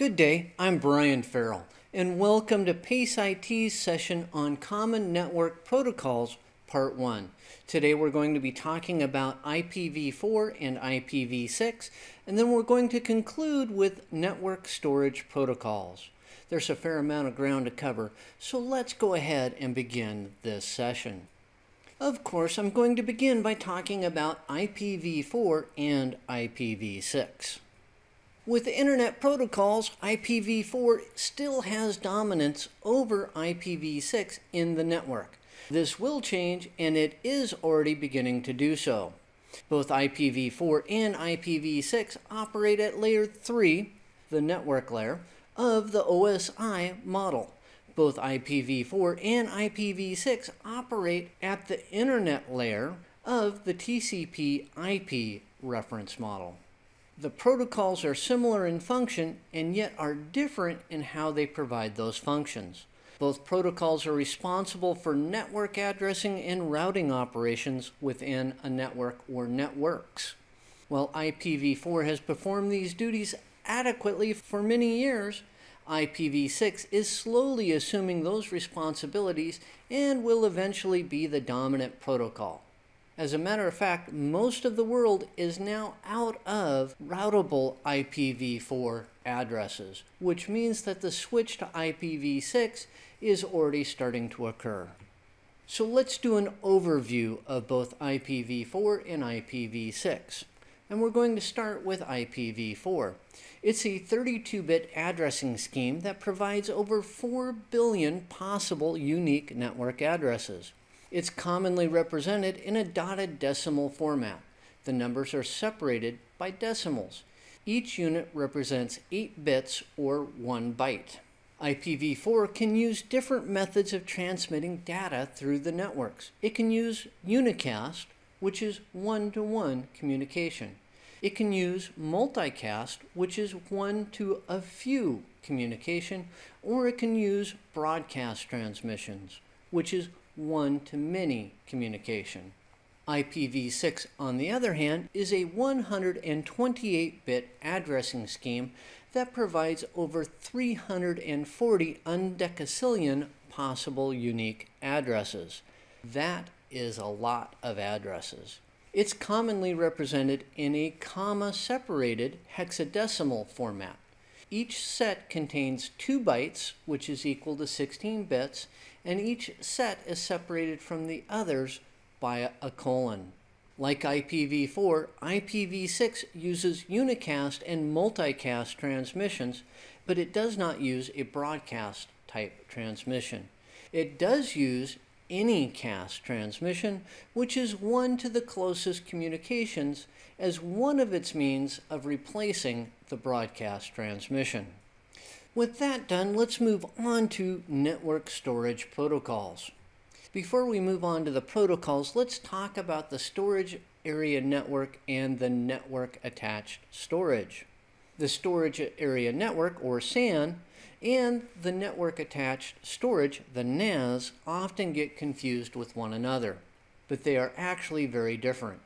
Good day, I'm Brian Farrell, and welcome to PACE IT's session on Common Network Protocols, Part 1. Today we're going to be talking about IPv4 and IPv6, and then we're going to conclude with network storage protocols. There's a fair amount of ground to cover, so let's go ahead and begin this session. Of course, I'm going to begin by talking about IPv4 and IPv6. With Internet protocols, IPv4 still has dominance over IPv6 in the network. This will change, and it is already beginning to do so. Both IPv4 and IPv6 operate at layer 3, the network layer, of the OSI model. Both IPv4 and IPv6 operate at the internet layer of the TCP IP reference model. The protocols are similar in function and yet are different in how they provide those functions. Both protocols are responsible for network addressing and routing operations within a network or networks. While IPv4 has performed these duties adequately for many years, IPv6 is slowly assuming those responsibilities and will eventually be the dominant protocol. As a matter of fact, most of the world is now out of routable IPv4 addresses, which means that the switch to IPv6 is already starting to occur. So let's do an overview of both IPv4 and IPv6. And we're going to start with IPv4. It's a 32-bit addressing scheme that provides over 4 billion possible unique network addresses. It's commonly represented in a dotted decimal format. The numbers are separated by decimals. Each unit represents 8 bits or 1 byte. IPv4 can use different methods of transmitting data through the networks. It can use unicast, which is one-to-one -one communication. It can use multicast, which is one-to-a-few communication, or it can use broadcast transmissions, which is one-to-many communication. IPv6, on the other hand, is a 128-bit addressing scheme that provides over 340 undecacillion possible unique addresses. That is a lot of addresses. It's commonly represented in a comma-separated hexadecimal format. Each set contains 2 bytes, which is equal to 16 bits, and each set is separated from the others by a colon. Like IPv4, IPv6 uses unicast and multicast transmissions, but it does not use a broadcast type transmission. It does use anycast transmission, which is one to the closest communications as one of its means of replacing the broadcast transmission. With that done, let's move on to network storage protocols. Before we move on to the protocols, let's talk about the storage area network and the network attached storage. The storage area network, or SAN, and the network attached storage, the NAS, often get confused with one another, but they are actually very different.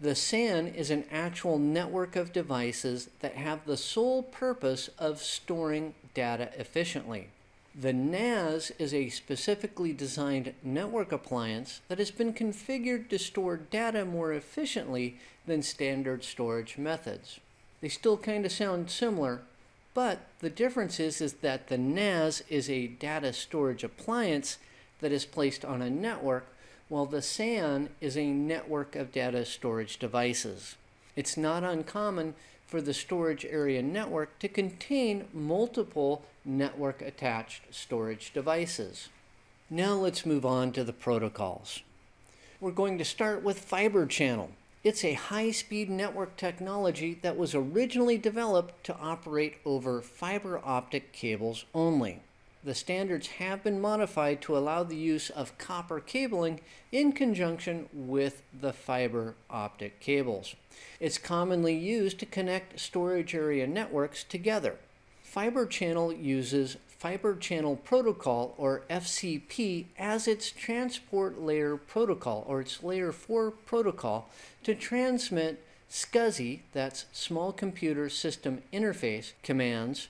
The SAN is an actual network of devices that have the sole purpose of storing data efficiently. The NAS is a specifically designed network appliance that has been configured to store data more efficiently than standard storage methods. They still kind of sound similar, but the difference is, is that the NAS is a data storage appliance that is placed on a network while the SAN is a network of data storage devices. It's not uncommon for the storage area network to contain multiple network attached storage devices. Now let's move on to the protocols. We're going to start with fiber channel. It's a high-speed network technology that was originally developed to operate over fiber optic cables only the standards have been modified to allow the use of copper cabling in conjunction with the fiber optic cables. It's commonly used to connect storage area networks together. Fiber Channel uses Fiber Channel Protocol, or FCP, as its transport layer protocol, or its layer 4 protocol, to transmit SCSI, that's Small Computer System Interface, commands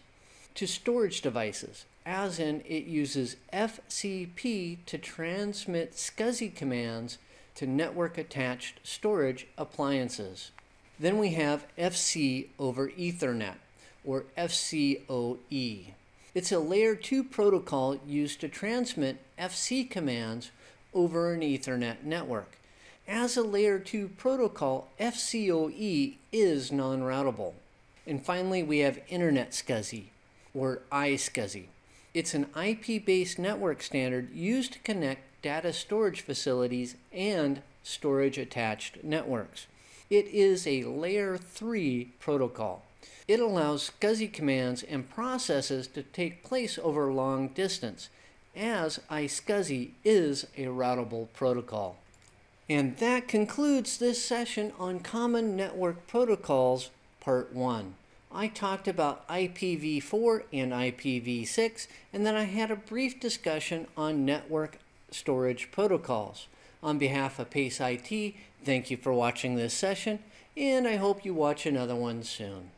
to storage devices, as in it uses FCP to transmit SCSI commands to network attached storage appliances. Then we have FC over Ethernet, or FCOE. It's a layer 2 protocol used to transmit FC commands over an Ethernet network. As a layer 2 protocol, FCOE is non routable. And finally, we have Internet SCSI, or iSCSI. It's an IP based network standard used to connect data storage facilities and storage attached networks. It is a layer 3 protocol. It allows SCSI commands and processes to take place over long distance, as iSCSI is a routable protocol. And that concludes this session on Common Network Protocols, Part 1. I talked about IPv4 and IPv6, and then I had a brief discussion on network storage protocols. On behalf of Pace IT, thank you for watching this session, and I hope you watch another one soon.